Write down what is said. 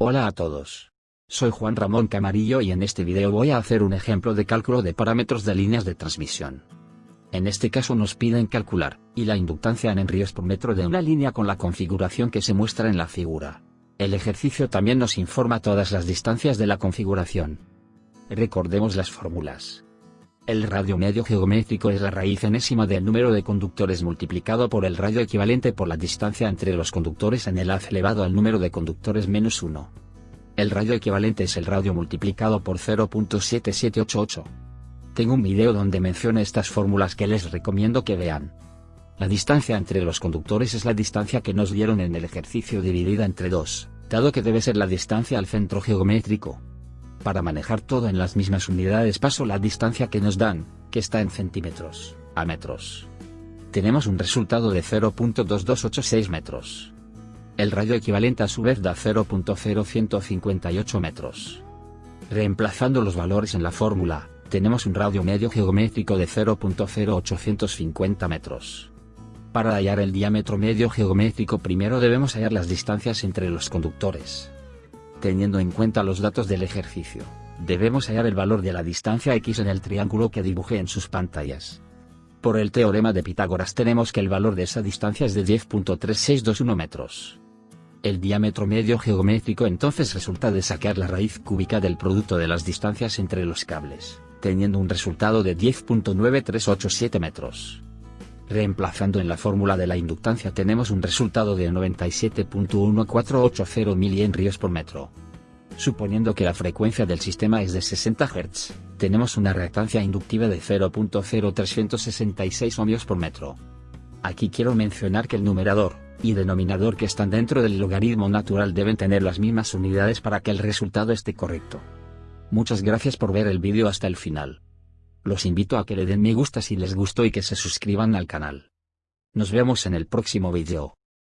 Hola a todos. Soy Juan Ramón Camarillo y en este video voy a hacer un ejemplo de cálculo de parámetros de líneas de transmisión. En este caso nos piden calcular, y la inductancia en henríos por metro de una línea con la configuración que se muestra en la figura. El ejercicio también nos informa todas las distancias de la configuración. Recordemos las fórmulas. El radio medio geométrico es la raíz enésima del número de conductores multiplicado por el radio equivalente por la distancia entre los conductores en el haz elevado al número de conductores menos 1. El radio equivalente es el radio multiplicado por 0.7788. Tengo un video donde menciono estas fórmulas que les recomiendo que vean. La distancia entre los conductores es la distancia que nos dieron en el ejercicio dividida entre 2, dado que debe ser la distancia al centro geométrico. Para manejar todo en las mismas unidades paso la distancia que nos dan, que está en centímetros, a metros. Tenemos un resultado de 0.2286 metros. El radio equivalente a su vez da 0.0158 metros. Reemplazando los valores en la fórmula, tenemos un radio medio geométrico de 0.0850 metros. Para hallar el diámetro medio geométrico primero debemos hallar las distancias entre los conductores. Teniendo en cuenta los datos del ejercicio, debemos hallar el valor de la distancia x en el triángulo que dibujé en sus pantallas. Por el teorema de Pitágoras tenemos que el valor de esa distancia es de 10.3621 metros. El diámetro medio geométrico entonces resulta de sacar la raíz cúbica del producto de las distancias entre los cables, teniendo un resultado de 10.9387 metros. Reemplazando en la fórmula de la inductancia tenemos un resultado de 97.1480 mH por metro. Suponiendo que la frecuencia del sistema es de 60 Hz, tenemos una reactancia inductiva de 0.0366 ohmios por metro. Aquí quiero mencionar que el numerador y denominador que están dentro del logaritmo natural deben tener las mismas unidades para que el resultado esté correcto. Muchas gracias por ver el vídeo hasta el final. Los invito a que le den me gusta si les gustó y que se suscriban al canal. Nos vemos en el próximo vídeo.